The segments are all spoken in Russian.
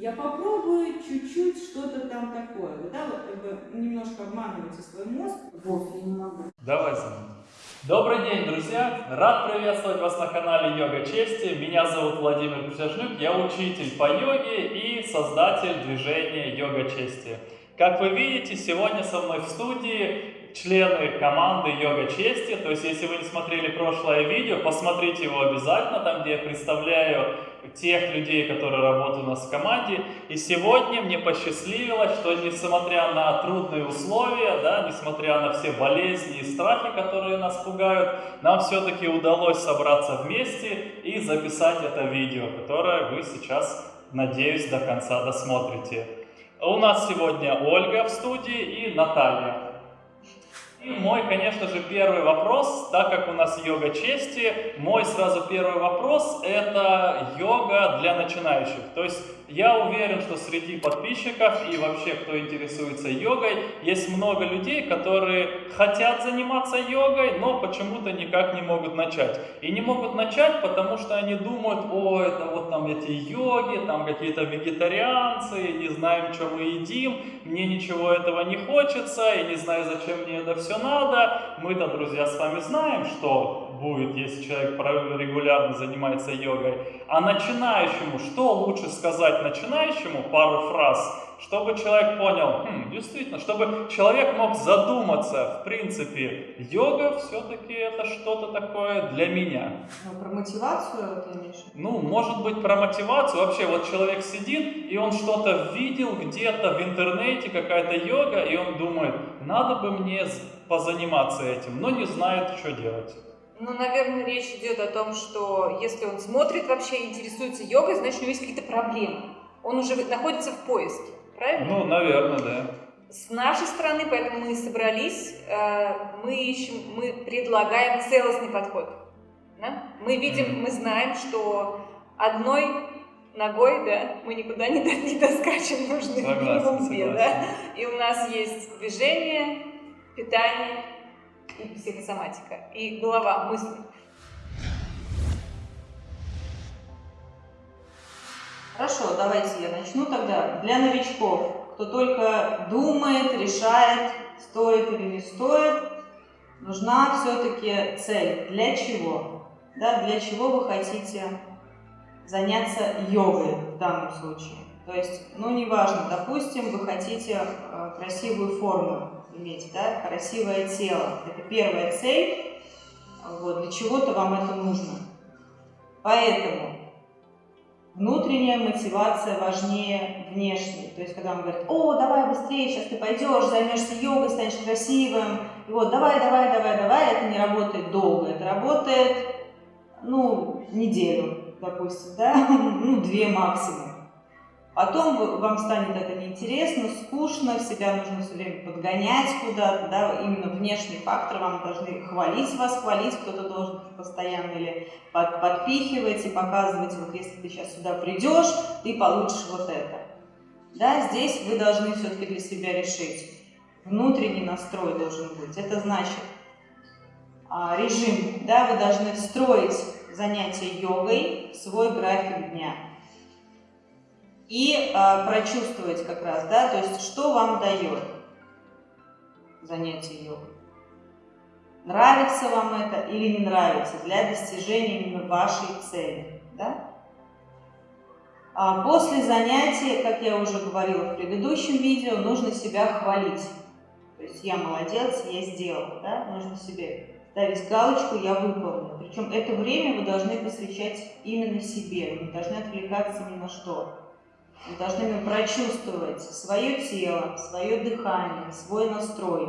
я попробую чуть-чуть что-то там такое. Да, вот как бы немножко обманываете свой мозг. Вов, я не могу. Давай мной. Добрый день, друзья! Рад приветствовать вас на канале Йога Чести. Меня зовут Владимир Присяжнюк, я учитель по йоге и создатель движения Йога Чести. Как вы видите, сегодня со мной в студии члены команды Йога Чести. То есть, если вы не смотрели прошлое видео, посмотрите его обязательно, там, где я представляю тех людей, которые работают у нас в команде. И сегодня мне посчастливилось, что несмотря на трудные условия, да, несмотря на все болезни и страхи, которые нас пугают, нам все-таки удалось собраться вместе и записать это видео, которое вы сейчас, надеюсь, до конца досмотрите. У нас сегодня Ольга в студии и Наталья. И мой, конечно же, первый вопрос, так как у нас йога чести, мой сразу первый вопрос – это йога для начинающих. То есть я уверен, что среди подписчиков и вообще, кто интересуется йогой, есть много людей, которые хотят заниматься йогой, но почему-то никак не могут начать. И не могут начать, потому что они думают, о, это вот там эти йоги, там какие-то вегетарианцы, не знаем, что мы едим, мне ничего этого не хочется, я не знаю, зачем мне это все надо. Мы-то, друзья, с вами знаем, что будет, если человек регулярно занимается йогой. А начинающему, что лучше сказать начинающему, пару фраз, чтобы человек понял, хм, действительно, чтобы человек мог задуматься, в принципе, йога все-таки это что-то такое для меня. Ну, про мотивацию ты имеешь? Ну, может быть, про мотивацию. Вообще, вот человек сидит, и он что-то видел где-то в интернете, какая-то йога, и он думает, надо бы мне позаниматься этим, но не знает, что делать. Ну, наверное, речь идет о том, что если он смотрит вообще, интересуется йогой, значит, у него есть какие-то проблемы. Он уже находится в поиске, правильно? Ну, наверное, да. С нашей стороны, поэтому мы собрались, э, мы ищем, мы предлагаем целостный подход. Да? Мы видим, мы знаем, что одной ногой, да, мы никуда не, не доскачем, нужны минимум две, да. И у нас есть движение, питание и психосоматика, и голова, мысли. Хорошо, давайте я начну тогда. Для новичков, кто только думает, решает, стоит или не стоит, нужна все-таки цель. Для чего? Да, для чего вы хотите заняться йогой в данном случае? То есть, ну, неважно, допустим, вы хотите э, красивую форму, иметь, да, красивое тело. Это первая цель, вот, для чего-то вам это нужно. Поэтому внутренняя мотивация важнее внешней. То есть, когда он говорит, о, давай быстрее, сейчас ты пойдешь, займешься йогой, станешь красивым, и вот, давай, давай, давай, давай, это не работает долго, это работает, ну, неделю, допустим, да, ну, две максимум. Потом вам станет это неинтересно, скучно, себя нужно все время подгонять куда-то, да, именно внешний фактор, вам должны хвалить вас, хвалить, кто-то должен постоянно или под, подпихивать и показывать, вот если ты сейчас сюда придешь, ты получишь вот это. Да, здесь вы должны все-таки для себя решить. Внутренний настрой должен быть. Это значит а, режим, да, вы должны встроить занятие йогой в свой график дня и э, прочувствовать как раз, да, то есть что вам дает занятие йогой. Нравится вам это или не нравится для достижения именно вашей цели, да? А после занятия, как я уже говорила в предыдущем видео, нужно себя хвалить. То есть я молодец, я сделал, да? Нужно себе ставить галочку «я выполнил». Причем это время вы должны посвящать именно себе, вы не должны отвлекаться ни на что. Вы должны прочувствовать свое тело, свое дыхание, свой настрой.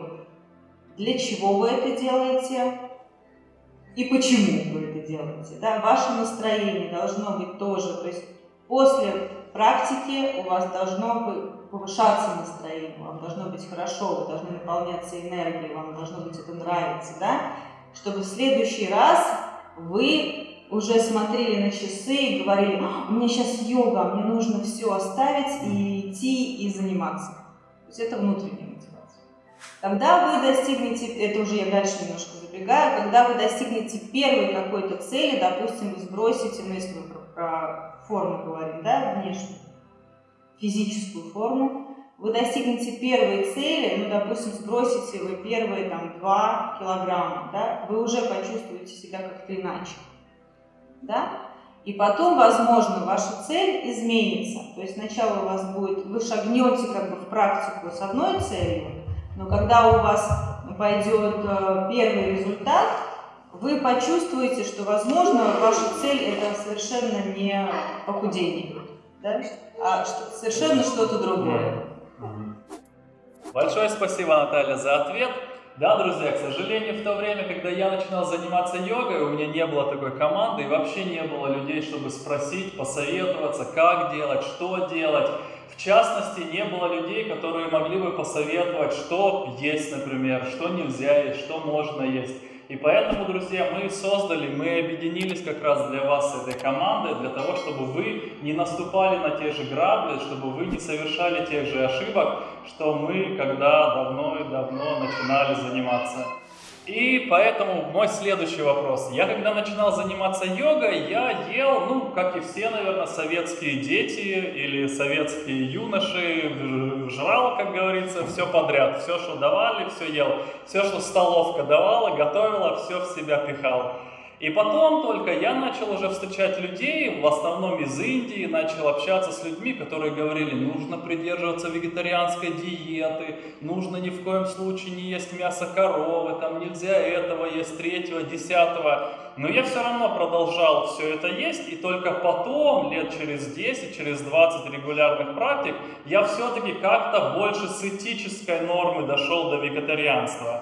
Для чего вы это делаете и почему вы это делаете. Да? Ваше настроение должно быть тоже, то есть после практики у вас должно повышаться настроение, вам должно быть хорошо, вы должны наполняться энергией, вам должно быть это нравиться, да? чтобы в следующий раз вы уже смотрели на часы и говорили, «А, меня сейчас йога, мне нужно все оставить и идти и заниматься. То есть это внутренняя мотивация. Когда вы достигнете, это уже я дальше немножко забегаю, когда вы достигнете первой какой-то цели, допустим, вы сбросите, ну если мы про, про форму говорим, да, внешнюю, физическую форму, вы достигнете первой цели, ну, допустим, сбросите вы первые там 2 килограмма, да, вы уже почувствуете себя как-то иначе, да, и потом, возможно, ваша цель изменится, то есть сначала у вас будет, вы шагнете как бы в практику с одной целью, но когда у вас пойдет э, первый результат, вы почувствуете, что, возможно, ваша цель это совершенно не похудение, да? а совершенно что-то другое. Большое спасибо, Наталья, за ответ. Да, друзья, к сожалению, в то время, когда я начинал заниматься йогой, у меня не было такой команды и вообще не было людей, чтобы спросить, посоветоваться, как делать, что делать. В частности, не было людей, которые могли бы посоветовать, что есть, например, что нельзя есть, что можно есть. И поэтому, друзья, мы создали, мы объединились как раз для вас этой командой, для того, чтобы вы не наступали на те же грабли, чтобы вы не совершали тех же ошибок, что мы, когда давно и давно начинали заниматься и поэтому мой следующий вопрос. Я когда начинал заниматься йогой, я ел, ну, как и все, наверное, советские дети или советские юноши, жрал, как говорится, все подряд. Все, что давали, все ел. Все, что столовка давала, готовила, все в себя пихал. И потом только я начал уже встречать людей, в основном из Индии, начал общаться с людьми, которые говорили, нужно придерживаться вегетарианской диеты, нужно ни в коем случае не есть мясо коровы, там нельзя этого есть, третьего, десятого. Но я все равно продолжал все это есть, и только потом, лет через 10, через 20 регулярных практик, я все-таки как-то больше с этической нормы дошел до вегетарианства.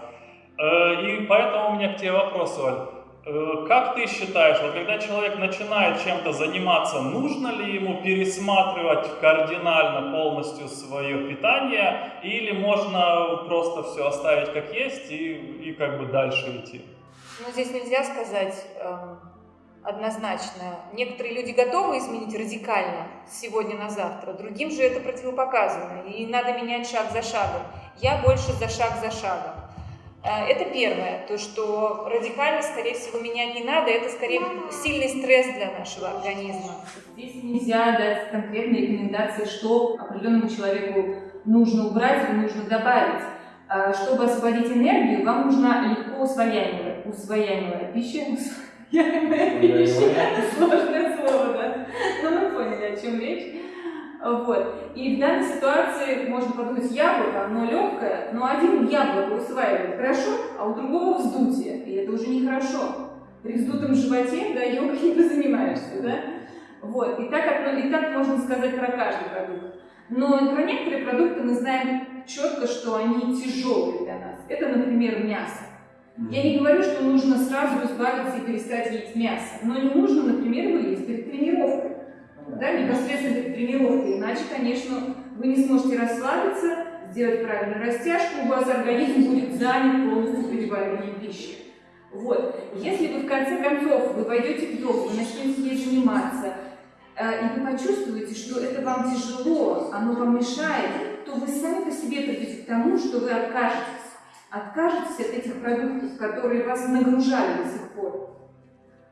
Э, и поэтому у меня к тебе вопрос, Оль. Э, как ты считаешь, вот когда человек начинает чем-то заниматься, нужно ли ему пересматривать кардинально полностью свое питание, или можно просто все оставить как есть и, и как бы дальше идти? Ну, здесь нельзя сказать эм, однозначно. Некоторые люди готовы изменить радикально сегодня на завтра, другим же это противопоказано, и надо менять шаг за шагом. Я больше за шаг за шагом. Э, это первое, то, что радикально, скорее всего, менять не надо, это скорее сильный стресс для нашего организма. Здесь нельзя дать конкретные рекомендации, что определенному человеку нужно убрать или нужно добавить. А, чтобы освободить энергию, вам нужна легко усвояемая, усвояемая пища. Усвояемая пища. Сложное слово, да? Но мы поняли, о чем речь. Вот. И в данной ситуации можно подумать, яблоко, оно легкое, но один яблоко усваивает хорошо, а у другого вздутие, и это уже нехорошо. При вздутом животе, да, йогой не занимаешься, да? Вот. И так, и так можно сказать про каждый продукт. Но про некоторые продукты мы знаем четко, что они тяжелые для нас. Это, например, мясо. Я не говорю, что нужно сразу избавиться и перестать есть мясо, но не нужно, например, его есть перед тренировкой да, непосредственно перед тренировкой. Иначе, конечно, вы не сможете расслабиться, сделать правильную растяжку, у вас организм будет занят полностью перевариванием пищи. Вот. Если вы в конце концов вы пойдете йогу, вы начнете ей заниматься, э, и вы почувствуете, что это вам тяжело, оно вам мешает, то вы сами по себе придете к тому, что вы откажетесь. Откажетесь от этих продуктов, которые вас нагружали до сих пор.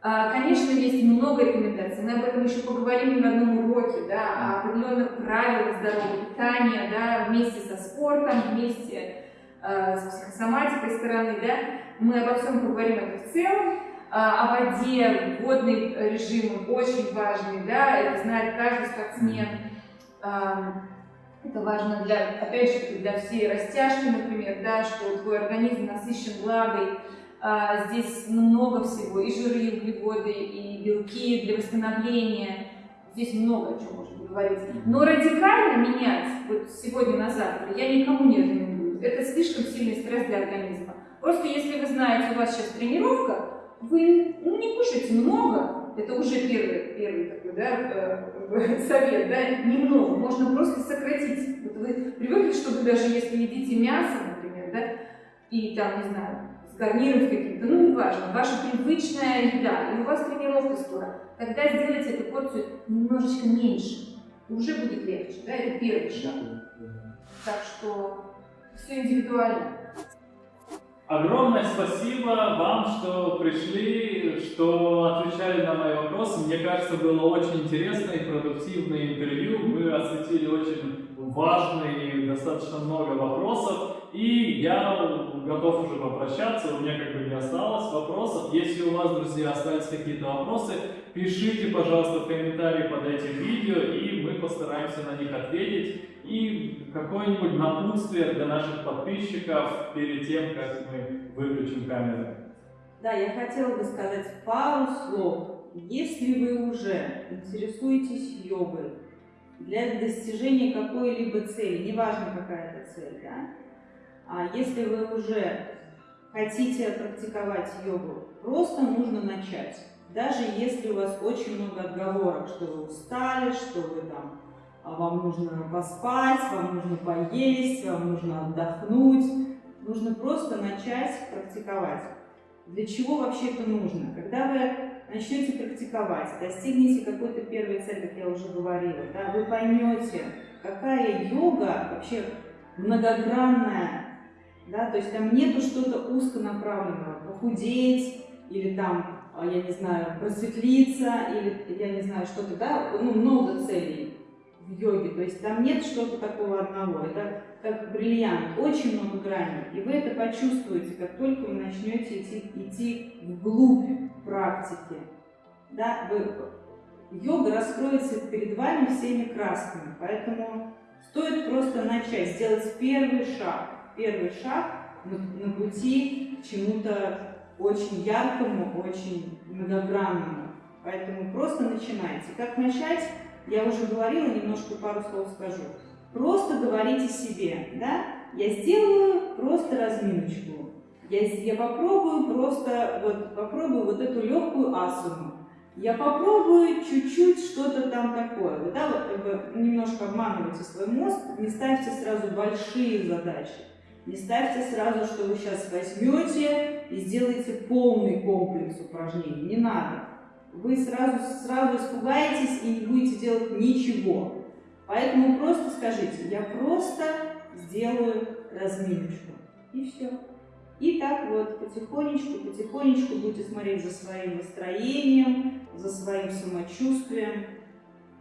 А, конечно, есть много рекомендаций, мы об этом еще поговорим в одном уроке, да, о определенных правилах здорового питания, да, вместе со спортом, вместе э, с психосоматикой стороны, да, мы обо всем поговорим это в целом, а, о воде, водный режим очень важный, да, это знает каждый спортсмен, это важно для, опять же, для всей растяжки, например, да, что твой организм насыщен влагой, а, здесь много всего, и жиры, и углеводы, и белки для восстановления. Здесь много о чем можно поговорить. Но радикально менять вот сегодня на завтра я никому не рекомендую. Это слишком сильный стресс для организма. Просто если вы знаете, у вас сейчас тренировка, вы ну, не кушайте много, это уже первый, первый такой да, э, совет, да, немного, можно просто сократить. Вот вы привыкли, что вы даже если едите мясо, например, да, и там, не знаю, с гарниром каким-то, ну неважно, ваша привычная еда, и у вас тренировка скоро, тогда сделайте эту порцию немножечко меньше, уже будет легче, да, это первый шаг. Так что все индивидуально. Огромное спасибо вам, что пришли, что отвечали на мои вопросы. Мне кажется, было очень интересное и продуктивное интервью. Мы осветили очень важные и достаточно много вопросов. И я готов уже попрощаться, у меня как бы не осталось вопросов. Если у вас, друзья, остались какие-то вопросы, пишите, пожалуйста, в комментарии под этим видео, и мы постараемся на них ответить. И какое-нибудь напутствие для наших подписчиков перед тем, как мы выключим камеру. Да, я хотела бы сказать пару слов. Если вы уже интересуетесь йогой для достижения какой-либо цели, неважно какая это цель, да, а если вы уже хотите практиковать йогу, просто нужно начать. Даже если у вас очень много отговорок, что вы устали, что вы там, а вам нужно поспать, вам нужно поесть, вам нужно отдохнуть, нужно просто начать практиковать. Для чего вообще это нужно? Когда вы начнете практиковать, достигнете какой-то первой цели, как я уже говорила, да, вы поймете, какая йога вообще многогранная, да, то есть там нету что-то узконаправленного, похудеть или там, а, я не знаю, просветлиться или, я не знаю, что-то, да, ну, много целей в йоге, то есть там нет что-то такого одного, это как бриллиант, очень много граней, и вы это почувствуете, как только вы начнете идти, идти вглубь практики, да, вы, йога раскроется перед вами всеми красками, поэтому стоит просто начать, сделать первый шаг, первый шаг на, на пути к чему-то очень яркому, очень многогранному. Поэтому просто начинайте. Как начать, я уже говорила, немножко пару слов скажу. Просто говорите себе, да, я сделаю просто разминочку. Я, я попробую просто, вот, попробую вот эту легкую асану. Я попробую чуть-чуть что-то там такое. Вы, да, вот, как бы немножко обманываете свой мозг, не ставьте сразу большие задачи. Не ставьте сразу, что вы сейчас возьмете и сделаете полный комплекс упражнений. Не надо. Вы сразу, сразу испугаетесь и не будете делать ничего. Поэтому просто скажите, я просто сделаю разминочку. И все. И так вот потихонечку, потихонечку будете смотреть за своим настроением, за своим самочувствием.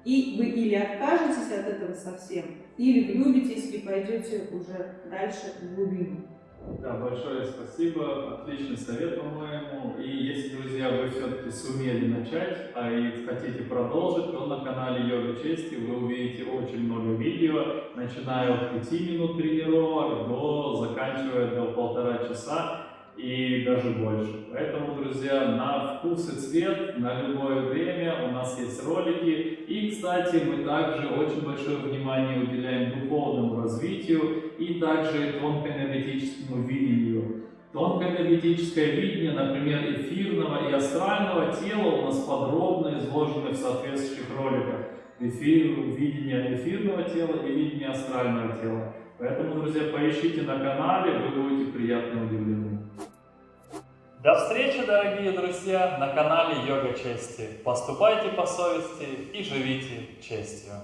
И вы или откажетесь от этого совсем, или влюбитесь и пойдете уже дальше в глубину. Да, большое спасибо, отличный совет, по-моему. И если, друзья, вы все-таки сумели начать, а и хотите продолжить, то на канале Йога Чести вы увидите очень много видео, начиная от 5 минут тренировок до заканчивая до полтора часа и даже больше. Поэтому, друзья, на вкус и цвет, на любое время у нас есть ролики. И, кстати, мы также очень большое внимание уделяем духовному развитию и также тонкоэнергетическому видению. Тонкоэнергетическое видение, например, эфирного и астрального тела у нас подробно изложено в соответствующих роликах. Эфир, видение эфирного тела и видение астрального тела. Поэтому, друзья, поищите на канале, вы будете приятно удивлены. До встречи, дорогие друзья, на канале Йога Чести. Поступайте по совести и живите честью.